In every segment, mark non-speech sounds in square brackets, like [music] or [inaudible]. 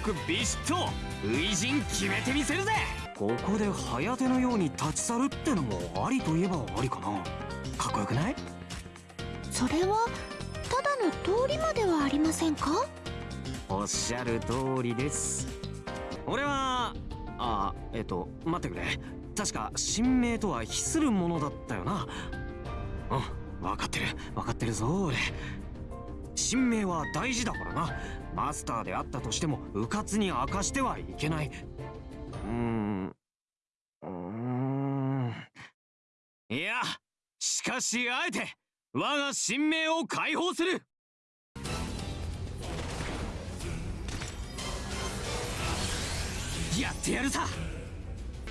よしそんじゃなかっこよくビシッと初陣決めてみせるぜ。ここで早手のように立ち去るってのもありといえばありかな。かっこよくない？それはただの通りまではありませんか？おっしゃる通りです。俺はあえっと待ってくれ。確か神明とは比するものだったよな。うん分かってる。分かってるぞ俺神明は大事だからな。マスターであったとしても迂闊に明かしてはいけない。うーん。うーん。いやしかしあえて我が神明を解放する。やってやるさ。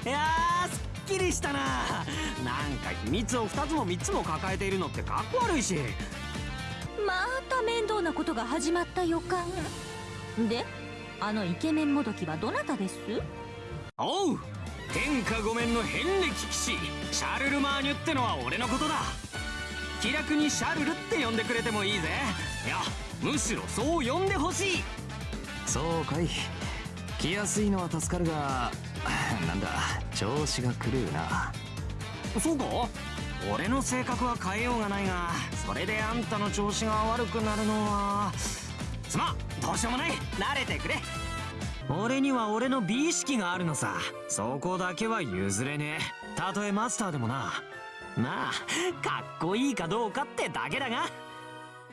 いやーすっきりしたな。なんか秘密を2つも3つも抱えているのってかっこ悪いし。面倒なことが始まった予感。であのイケメンもどきはどなたです？おう天下御免の遍歴騎士シャルルマーニュってのは俺のことだ。気楽にシャルルって呼んでくれてもいいぜ。いやむしろそう呼んでほしい。そうかい。来やすいのは助かるが [laughs] なんだ調子が狂うな。そうか？俺の性格は変えようがないがそれであんたの調子が悪くなるのはすまん。どうしようもない。慣れてくれ。俺には俺の美意識があるのさ。そこだけは譲れねえ。たとえマスターでもな。まあかっこいいかどうかってだけだが。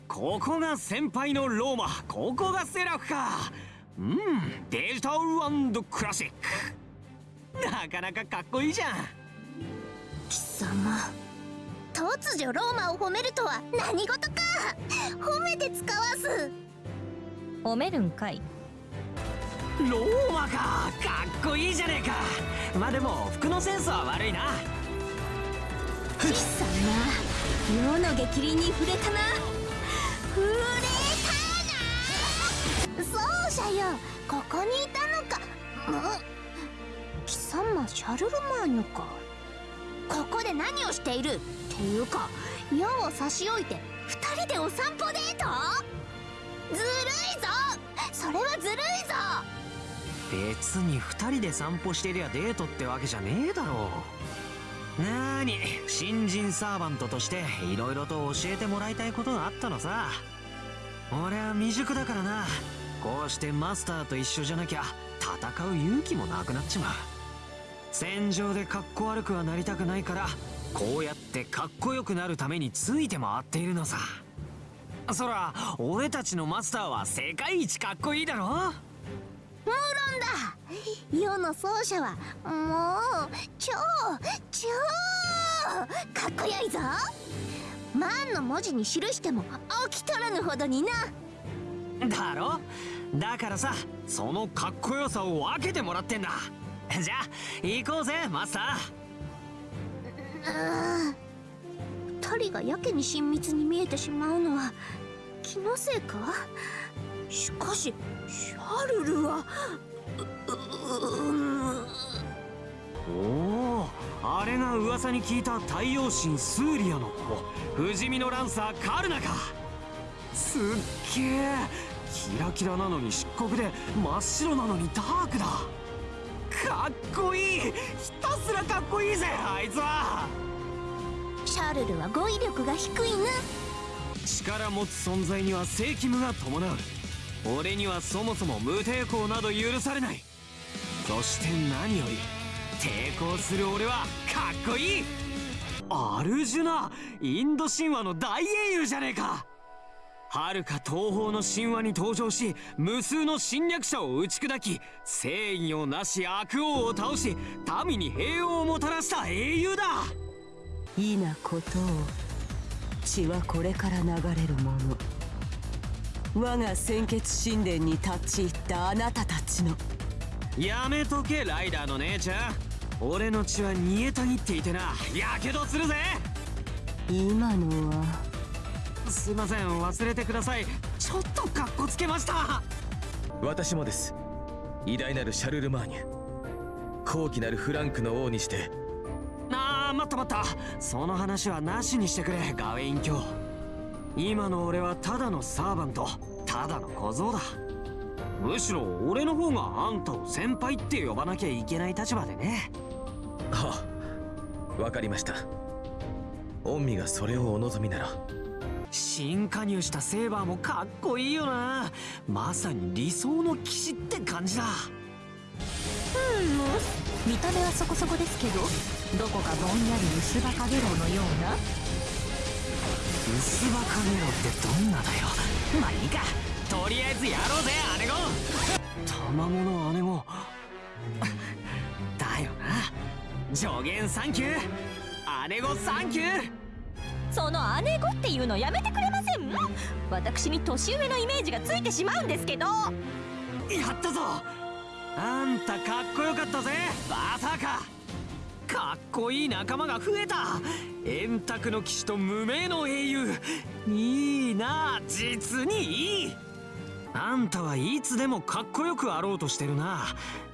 ここが先輩のローマ。ここがセラフか。うんデジタルクラシック。なかなかかっこいいじゃん。貴様。突如ローマを褒めるとは何事か。褒めて使わす。褒めるんかい。ローマかかっこいいじゃねえか。まあでも服のセンスは悪いな。貴様世の激鱗に触れたな。触れたな。そうじゃよ。ここにいたのか。ん。貴様シャルルマーニュかここで何をしている？っていうか矢を差し置いて二人でお散歩デート？ずるいぞ！それはずるいぞ！別に2人で散歩してりゃデートってわけじゃねえだろ。うなーに新人サーバントとして色々と教えてもらいたいことがあったのさ。俺は未熟だからな。こうしてマスターと一緒じゃなきゃ戦う勇気もなくなっちまう。戦場でかっこ悪くはなりたくないからこうやってかっこよくなるためについて回っているのさ。そら俺たちのマスターは世界一かっこいいだろ？無論だ。世の奏者はもう超超かっこよいぞ。万の文字に記しても起きとらぬほどにな。だろ？だからさそのかっこよさを分けてもらってんだじゃあ行こうぜマスター。二人がやけに親密に見えてしまうのは気のせいか？しかしシャルルはおおあれが噂に聞いた太陽神スーリアの子。不死身のランサーカルナか。すっげえ。キラキラなのに漆黒で真っ白なのにダークだかっこいい。ひたすらかっこいいぜあいつは。シャルルは語彙力が低いな。力持つ存在には正義務が伴う。俺にはそもそも無抵抗など許されない。そして何より抵抗する俺はかっこいい。アルジュナインド神話の大英雄じゃねえか遥か東方の神話に登場し無数の侵略者を打ち砕き正義をなし悪王を倒し民に平和をもたらした英雄だ。いなことを血はこれから流れるもの。我が鮮血神殿に立ち入ったあなたたちの。やめとけライダーの姉ちゃん。俺の血は煮えたぎっていてな。やけどするぜ。今のはすいません忘れてください。ちょっとカッコつけました。私もです。偉大なるシャルルマーニュ。高貴なるフランクの王にして。ああ待った待った。その話はなしにしてくれガウェイン卿。今の俺はただのサーバント。ただの小僧だ。むしろ俺の方があんたを先輩って呼ばなきゃいけない立場でね。はあわかりました。御身がそれをお望みなら新加入したセーバーもかっこいいよな。まさに理想の騎士って感じだ。うん。見た目はそこそこですけどどこかぼんやり薄葉かげろうのような。薄葉かげろうってどんなだよ。まあいいか。とりあえずやろうぜ姉子賜物姉子 [laughs] だよな。助言サンキュー。姉子サンキューその姉子っていうのやめてくれません？私に年上のイメージがついてしまうんですけど。やったぞ！あんたかっこよかったぜ！バーサーカーかっこいい仲間が増えた！円卓の騎士と無名の英雄！いいな実にいい！あんたはいつでもかっこよくあろうとしてるな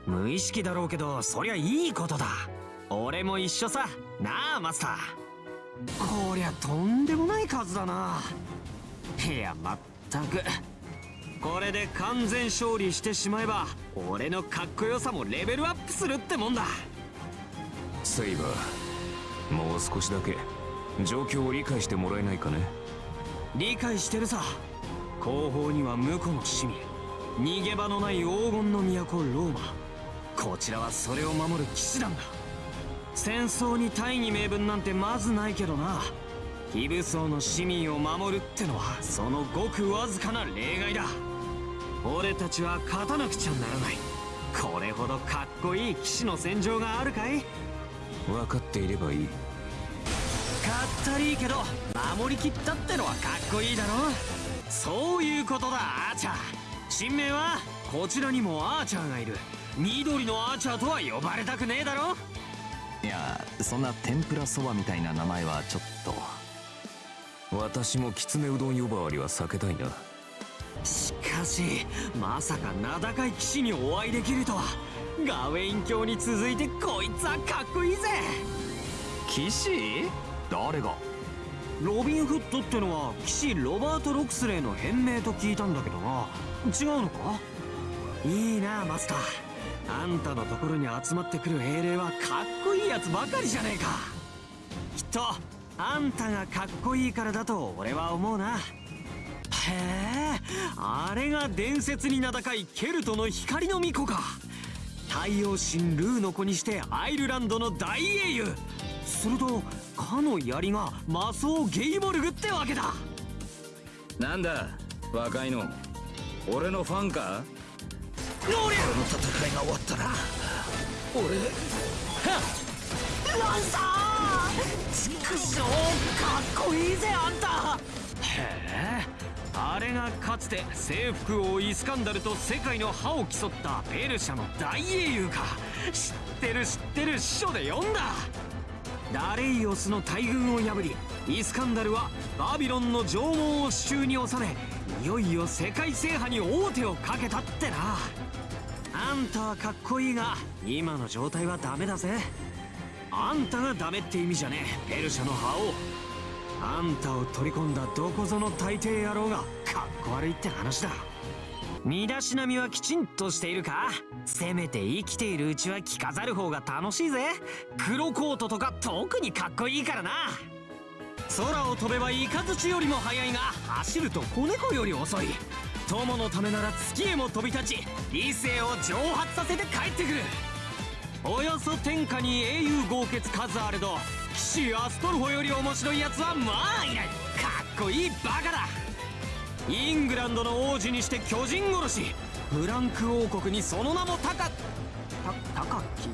無意識だろうけどそりゃいいことだ。俺も一緒さ。なあマスター。こりゃとんでもない数だな。いやまったく。これで完全勝利してしまえば俺のかっこよさもレベルアップするってもんだ。セイバーもう少しだけ。状況を理解してもらえないかね。理解してるさ。後方には婿の市民逃げ場のない黄金の都ローマ。こちらはそれを守る騎士団だ戦争に大義名分なんてまずないけどな。非武装の市民を守るってのはそのごくわずかな例外だ。俺たちは勝たなくちゃならない。これほどかっこいい騎士の戦場があるかい？分かっていればいい。かったりいけど守りきったってのはかっこいいだろ。そういうことだアーチャー。新名はこちらにもアーチャーがいる。緑のアーチャーとは呼ばれたくねえだろいやそんな天ぷらそばみたいな名前はちょっと。私もきつねうどん呼ばわりは避けたいな。しかしまさか名高い騎士にお会いできるとは。ガウェイン教に続いてこいつはかっこいいぜ。騎士？誰が？ロビンフッドってのは騎士ロバート・ロクスレーの変名と聞いたんだけどな。違うのか？いいなマスターあんたのところに集まってくる英霊はかっこいいやつばかりじゃねえか。きっとあんたがかっこいいからだと俺は思うな。へえあれが伝説に名高いケルトの光の巫女か。太陽神ルーの子にしてアイルランドの大英雄。するとかの槍がマソー・ゲイボルグってわけだ。なんだ若いの。俺のファンか？ノーの戦いが終わったら俺ランサー！畜生かっこいいぜあんた！へえ。あれがかつて征服王イスカンダルと世界の覇を競ったペルシャの大英雄か。知ってる知ってる師匠で読んだ。ダレイオスの大軍を破りイスカンダルはバビロンの縄文を手中に収めいよいよ世界制覇に王手をかけたってなあんたはかっこいいが今の状態はダメだぜ。あんたがダメって意味じゃねえ。ペルシャの覇王。あんたを取り込んだどこぞの大抵野郎がかっこ悪いって話だ。身だしなみはきちんとしているか？せめて生きているうちは着飾る方が楽しいぜ。黒コートとか特にかっこいいからな。空を飛べばイカズチよりも速いが走ると子猫より遅い。友のためなら月へも飛び立ち理性を蒸発させて帰ってくる。およそ天下に英雄豪傑数あれど。騎士アストルフォより面白いやつはまあいないかっこいいバカだ。イングランドの王子にして巨人殺し。フランク王国にその名も高た高き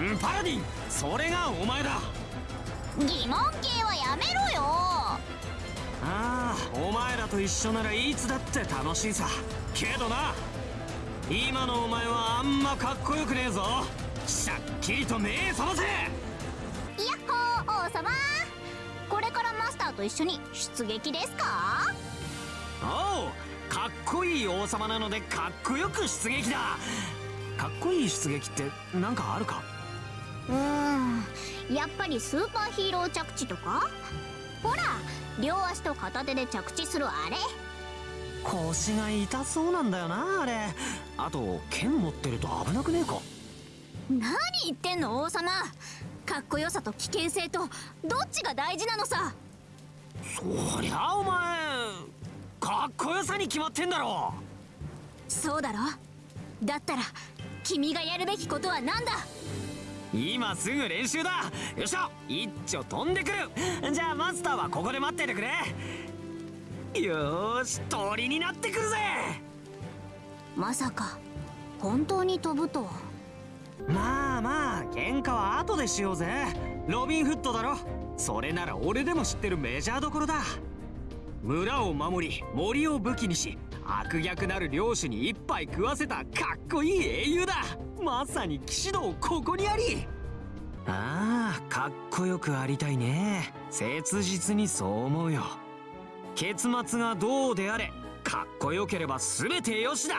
うんパラディン。それがお前だ。疑問系はやめろよ。ああ。お前らと一緒ならいつだって楽しいさ。けどな今のお前はあんまかっこよくねえぞ。しゃっきりと目覚ませ。やっほー王様。これからマスターと一緒に出撃ですか？おうかっこいい王様なのでかっこよく出撃だ。かっこいい出撃ってなんかあるか？うーんやっぱりスーパーヒーロー着地とか？ほら両足と片手で着地するあれ。腰が痛そうなんだよなあれ。あと剣持ってると危なくねえか？何言ってんの王様。かっこよさと危険性とどっちが大事なのさ。そりゃお前かっこよさに決まってんだろ。そうだろ。だったら君がやるべきことは何だ？今すぐ練習だ。よっしゃ一丁飛んでくる。じゃあマスターはここで待っててくれ。よーし鳥になってくるぜ。まさか本当に飛ぶとは。まあまあ喧嘩は後でしようぜ。ロビンフットだろ。それなら俺でも知ってるメジャーどころだ。村を守り森を武器にし悪逆なる領主に一杯食わせたかっこいい英雄だまさに騎士道ここにあり。ああかっこよくありたいね。切実にそう思うよ。結末がどうであれかっこよければ全てよしだ。